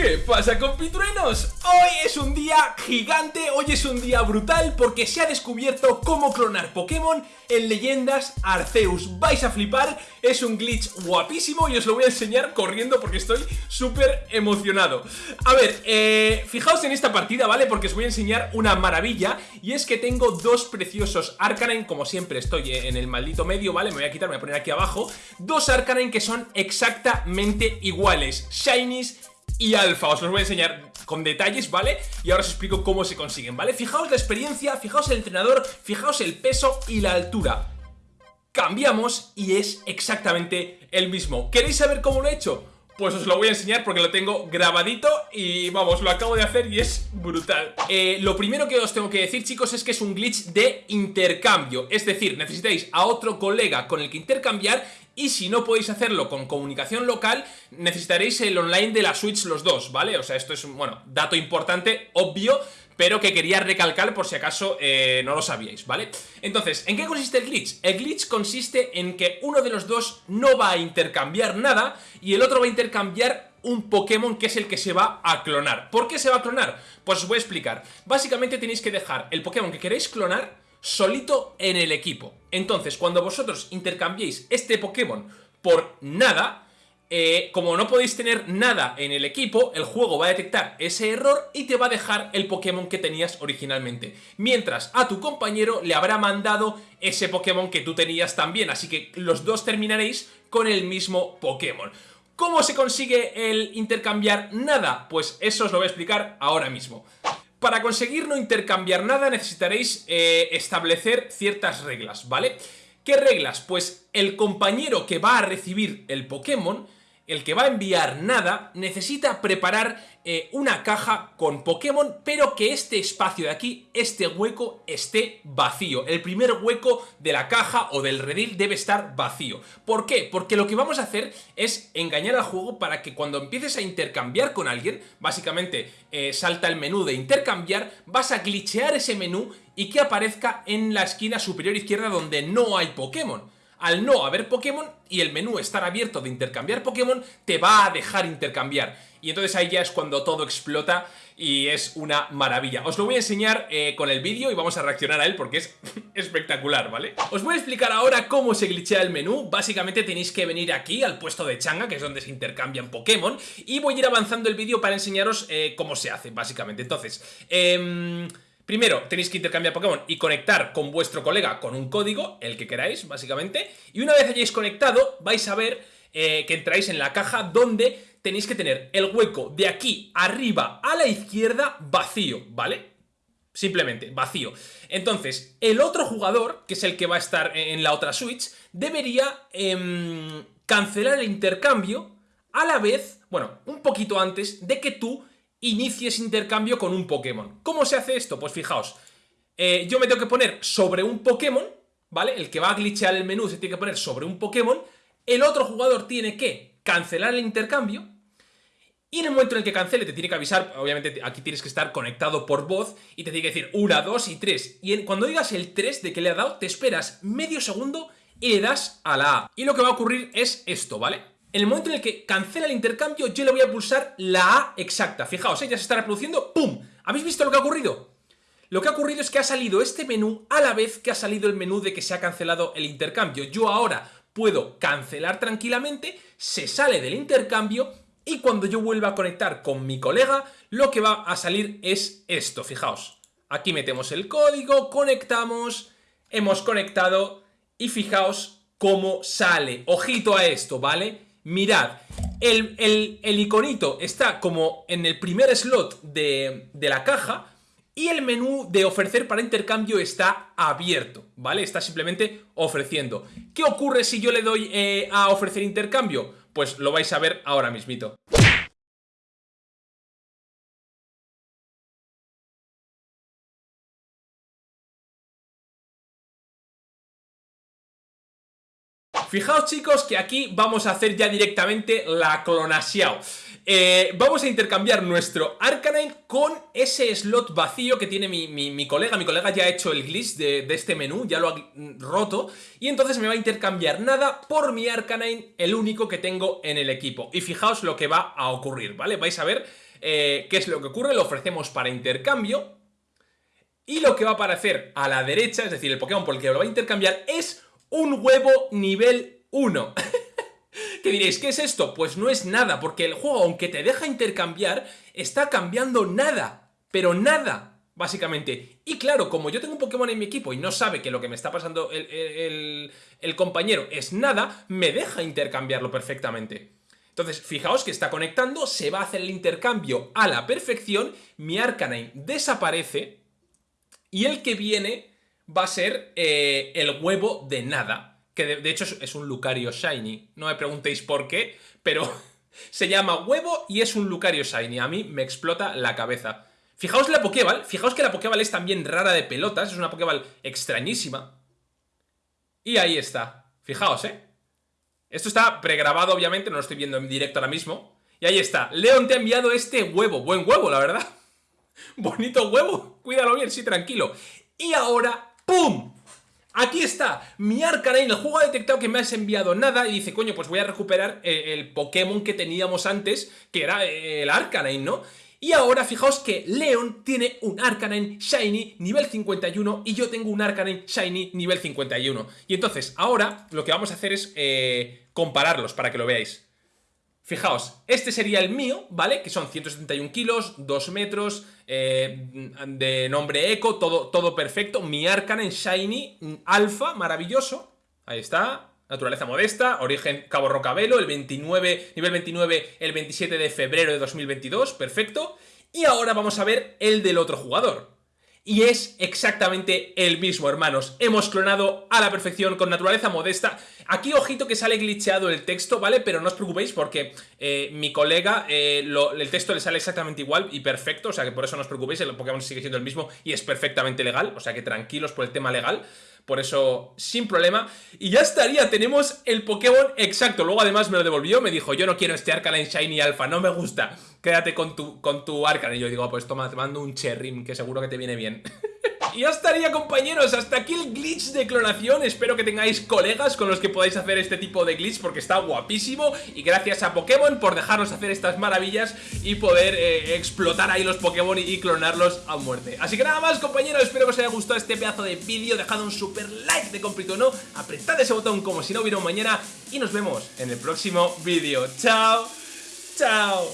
¿Qué pasa compitruenos? Hoy es un día gigante, hoy es un día brutal porque se ha descubierto cómo clonar Pokémon en Leyendas Arceus Vais a flipar, es un glitch guapísimo y os lo voy a enseñar corriendo porque estoy súper emocionado A ver, eh, fijaos en esta partida, ¿vale? Porque os voy a enseñar una maravilla y es que tengo dos preciosos Arcanine, como siempre estoy en el maldito medio, ¿vale? Me voy a quitar, me voy a poner aquí abajo Dos Arcanine que son exactamente iguales, Shinies y alfa. Os los voy a enseñar con detalles, ¿vale? Y ahora os explico cómo se consiguen, ¿vale? Fijaos la experiencia, fijaos el entrenador, fijaos el peso y la altura. Cambiamos y es exactamente el mismo. ¿Queréis saber cómo lo he hecho? Pues os lo voy a enseñar porque lo tengo grabadito y vamos, lo acabo de hacer y es brutal eh, Lo primero que os tengo que decir chicos es que es un glitch de intercambio Es decir, necesitáis a otro colega con el que intercambiar y si no podéis hacerlo con comunicación local, necesitaréis el online de la Switch los dos, ¿vale? O sea, esto es, bueno, dato importante, obvio, pero que quería recalcar por si acaso eh, no lo sabíais, ¿vale? Entonces, ¿en qué consiste el glitch? El glitch consiste en que uno de los dos no va a intercambiar nada y el otro va a intercambiar un Pokémon que es el que se va a clonar. ¿Por qué se va a clonar? Pues os voy a explicar. Básicamente tenéis que dejar el Pokémon que queréis clonar solito en el equipo. Entonces, cuando vosotros intercambiéis este Pokémon por nada, eh, como no podéis tener nada en el equipo, el juego va a detectar ese error y te va a dejar el Pokémon que tenías originalmente. Mientras a tu compañero le habrá mandado ese Pokémon que tú tenías también, así que los dos terminaréis con el mismo Pokémon. ¿Cómo se consigue el intercambiar nada? Pues eso os lo voy a explicar ahora mismo. Para conseguir no intercambiar nada necesitaréis eh, establecer ciertas reglas, ¿vale? ¿Qué reglas? Pues el compañero que va a recibir el Pokémon el que va a enviar nada, necesita preparar eh, una caja con Pokémon, pero que este espacio de aquí, este hueco, esté vacío. El primer hueco de la caja o del redil debe estar vacío. ¿Por qué? Porque lo que vamos a hacer es engañar al juego para que cuando empieces a intercambiar con alguien, básicamente eh, salta el menú de intercambiar, vas a glitchear ese menú y que aparezca en la esquina superior izquierda donde no hay Pokémon al no haber Pokémon y el menú estar abierto de intercambiar Pokémon, te va a dejar intercambiar. Y entonces ahí ya es cuando todo explota y es una maravilla. Os lo voy a enseñar eh, con el vídeo y vamos a reaccionar a él porque es espectacular, ¿vale? Os voy a explicar ahora cómo se glitchea el menú. Básicamente tenéis que venir aquí al puesto de changa, que es donde se intercambian Pokémon, y voy a ir avanzando el vídeo para enseñaros eh, cómo se hace, básicamente. Entonces, eh... Primero, tenéis que intercambiar Pokémon y conectar con vuestro colega con un código, el que queráis, básicamente. Y una vez hayáis conectado, vais a ver eh, que entráis en la caja donde tenéis que tener el hueco de aquí arriba a la izquierda vacío, ¿vale? Simplemente, vacío. Entonces, el otro jugador, que es el que va a estar en la otra Switch, debería em, cancelar el intercambio a la vez, bueno, un poquito antes de que tú inicies intercambio con un Pokémon. ¿Cómo se hace esto? Pues fijaos, eh, yo me tengo que poner sobre un Pokémon, ¿vale? El que va a glitchear el menú se tiene que poner sobre un Pokémon, el otro jugador tiene que cancelar el intercambio, y en el momento en el que cancele te tiene que avisar, obviamente aquí tienes que estar conectado por voz y te tiene que decir 1, 2 y 3. Y cuando digas el 3 de que le ha dado, te esperas medio segundo y le das a la A. Y lo que va a ocurrir es esto, ¿vale? En el momento en el que cancela el intercambio, yo le voy a pulsar la A exacta. Fijaos, ¿eh? ya se está reproduciendo. ¡Pum! ¿Habéis visto lo que ha ocurrido? Lo que ha ocurrido es que ha salido este menú a la vez que ha salido el menú de que se ha cancelado el intercambio. Yo ahora puedo cancelar tranquilamente, se sale del intercambio y cuando yo vuelva a conectar con mi colega, lo que va a salir es esto, fijaos. Aquí metemos el código, conectamos, hemos conectado y fijaos cómo sale. Ojito a esto, ¿vale? Mirad, el, el, iconito está como en el primer slot de, la caja y el menú de ofrecer para intercambio está abierto, ¿vale? Está simplemente ofreciendo. ¿Qué ocurre si yo le doy eh, a ofrecer intercambio? Pues lo vais a ver ahora mismito. Fijaos chicos que aquí vamos a hacer ya directamente la clonación. Eh, vamos a intercambiar nuestro Arcanine con ese slot vacío que tiene mi, colega. Mi colega ya ha hecho el glitch de, este menú, ya lo ha roto. Y entonces me va a intercambiar nada por mi Arcanine, el único que tengo en el equipo. Y fijaos lo que va a ocurrir, ¿vale? Vais a ver eh, ¿qué es lo que ocurre? Lo ofrecemos para intercambio. Y lo que va a aparecer a la derecha, es decir, el Pokémon por el que lo va a intercambiar, es un huevo nivel 1. ¿Qué diréis? ¿Qué es esto? Pues no es nada, porque el juego, aunque te deja intercambiar, está cambiando nada. Pero nada, básicamente. Y claro, como yo tengo un Pokémon en mi equipo y no sabe que lo que me está pasando el, el compañero es nada, me deja intercambiarlo perfectamente. Entonces, fijaos que está conectando, se va a hacer el intercambio a la perfección, mi Arcanine desaparece y el que viene va a ser eh, el huevo de nada, que de, hecho es, un Lucario Shiny, no me preguntéis por qué, pero se llama huevo y es un Lucario Shiny, a mí me explota la cabeza. Fijaos la Pokéball, fijaos que la Pokéball es también rara de pelotas, es una Pokéball extrañísima. Y ahí está, fijaos, ¿eh? Esto está pregrabado, obviamente, no lo estoy viendo en directo ahora mismo. Y ahí está. Leon te ha enviado este huevo. Buen huevo, la verdad. Bonito huevo. Cuídalo bien, sí, tranquilo. Y ahora, ¡pum! Aquí está, mi Arcanine, el juego ha detectado que me has enviado nada y dice, coño, pues voy a recuperar eh, el, Pokémon que teníamos antes, que era eh, el Arcanine, ¿no? Y ahora fijaos que Leon tiene un Arcanine Shiny nivel 51 y yo tengo un Arcanine Shiny nivel 51. Y entonces ahora lo que vamos a hacer es eh, compararlos para que lo veáis. Fijaos, este sería el mío, ¿vale? Que son 171 kilos, 2 metros, eh, de nombre Eco, todo, todo perfecto. Mi Arcanine Shiny Alpha, maravilloso. Ahí está, Naturaleza modesta, origen Cabo Rocabelo, el 29, nivel 29, el 27 de febrero de 2022, perfecto. Y ahora vamos a ver el del otro jugador. Y es exactamente el mismo, hermanos. Hemos clonado a la perfección con naturaleza modesta. Aquí, ojito que sale glitcheado el texto, ¿vale? Pero no os preocupéis porque eh, mi colega, eh, el texto le sale exactamente igual y perfecto. O sea que por eso no os preocupéis, el Pokémon sigue siendo el mismo y es perfectamente legal. O sea que tranquilos por el tema legal por eso sin problema. Y ya estaría, tenemos el Pokémon exacto. Luego además me lo devolvió, me dijo, yo no quiero este Arcanine Shiny Alpha, no me gusta. Quédate con tu, con tu Arcanine. Y yo digo, ah, pues toma, te mando un Cherrim, que seguro que te viene bien. Y ya estaría compañeros, hasta aquí el glitch de clonación. Espero que tengáis colegas con los que podáis hacer este tipo de glitch Porque está guapísimo. Y gracias a Pokémon por dejarnos hacer estas maravillas Y poder eh, explotar ahí los Pokémon y, clonarlos a muerte. Así que nada más compañeros, espero que os haya gustado este pedazo de vídeo. Dejad un super like de completo no Apretad ese botón como si no hubiera un mañana. Y nos vemos en el próximo vídeo. Chao, chao